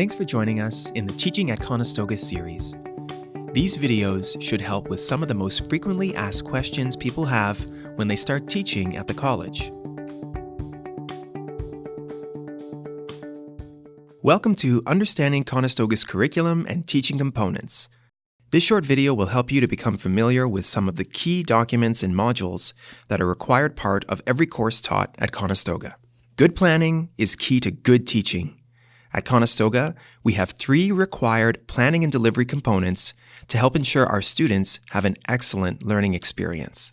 Thanks for joining us in the Teaching at Conestoga series. These videos should help with some of the most frequently asked questions people have when they start teaching at the college. Welcome to Understanding Conestoga's Curriculum and Teaching Components. This short video will help you to become familiar with some of the key documents and modules that are required part of every course taught at Conestoga. Good planning is key to good teaching. At Conestoga, we have three required planning and delivery components to help ensure our students have an excellent learning experience.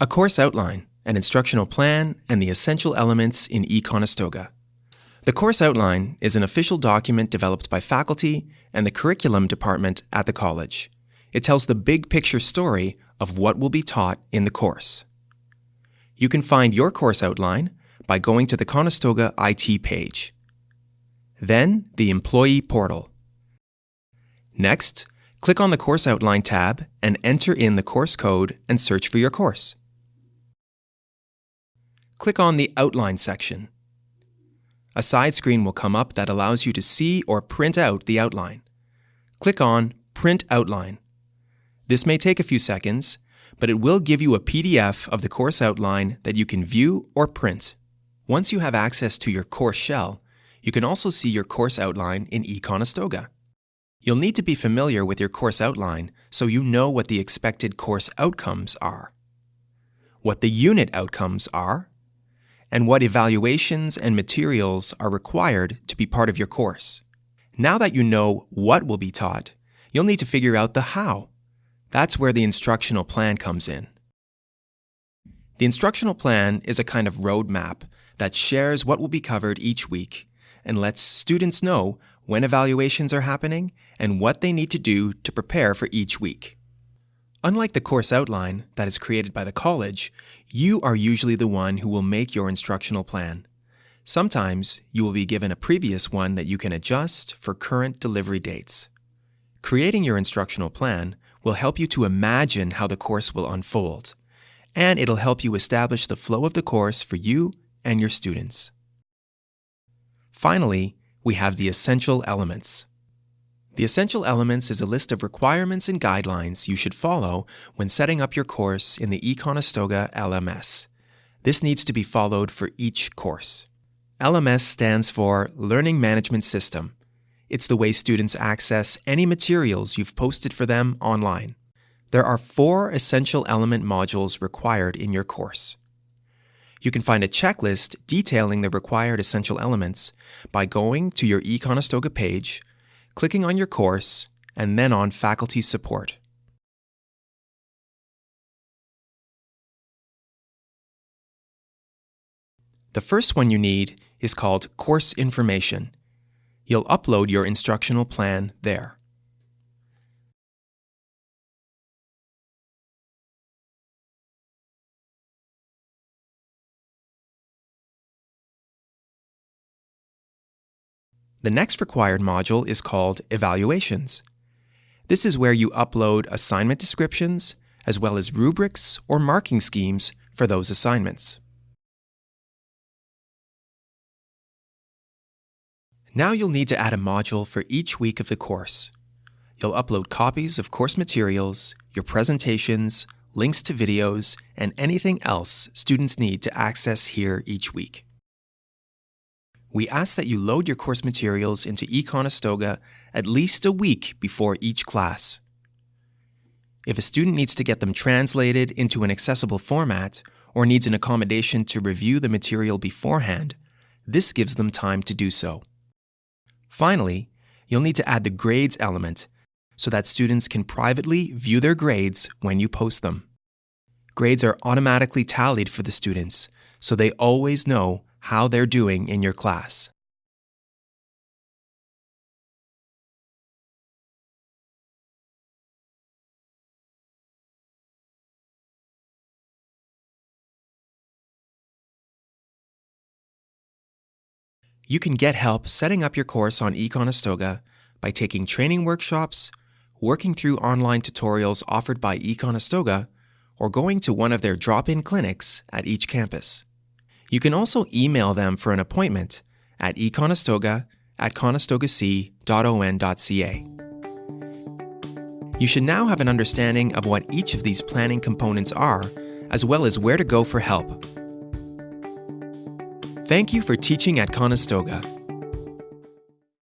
A course outline, an instructional plan, and the essential elements in eConestoga. The course outline is an official document developed by faculty and the curriculum department at the college. It tells the big picture story of what will be taught in the course. You can find your course outline by going to the Conestoga IT page. Then the Employee Portal. Next, click on the Course Outline tab and enter in the course code and search for your course. Click on the Outline section. A side screen will come up that allows you to see or print out the outline. Click on Print Outline. This may take a few seconds, but it will give you a PDF of the course outline that you can view or print. Once you have access to your course shell, you can also see your course outline in eConestoga. You'll need to be familiar with your course outline so you know what the expected course outcomes are, what the unit outcomes are, and what evaluations and materials are required to be part of your course. Now that you know what will be taught, you'll need to figure out the how. That's where the instructional plan comes in. The instructional plan is a kind of roadmap that shares what will be covered each week and lets students know when evaluations are happening and what they need to do to prepare for each week. Unlike the course outline that is created by the college, you are usually the one who will make your instructional plan. Sometimes you will be given a previous one that you can adjust for current delivery dates. Creating your instructional plan will help you to imagine how the course will unfold, and it'll help you establish the flow of the course for you and your students. Finally, we have the essential elements. The essential elements is a list of requirements and guidelines you should follow when setting up your course in the eConestoga LMS. This needs to be followed for each course. LMS stands for Learning Management System. It's the way students access any materials you've posted for them online. There are four essential element modules required in your course. You can find a checklist detailing the required essential elements by going to your eConestoga page, clicking on your course, and then on Faculty Support. The first one you need is called Course Information. You'll upload your instructional plan there. The next required module is called Evaluations. This is where you upload assignment descriptions, as well as rubrics or marking schemes for those assignments. Now you'll need to add a module for each week of the course. You'll upload copies of course materials, your presentations, links to videos, and anything else students need to access here each week we ask that you load your course materials into eConestoga at least a week before each class. If a student needs to get them translated into an accessible format or needs an accommodation to review the material beforehand, this gives them time to do so. Finally, you'll need to add the grades element so that students can privately view their grades when you post them. Grades are automatically tallied for the students, so they always know how they're doing in your class. You can get help setting up your course on eConestoga by taking training workshops, working through online tutorials offered by eConestoga, or going to one of their drop-in clinics at each campus. You can also email them for an appointment at econestoga at conestogac.on.ca. You should now have an understanding of what each of these planning components are, as well as where to go for help. Thank you for teaching at Conestoga.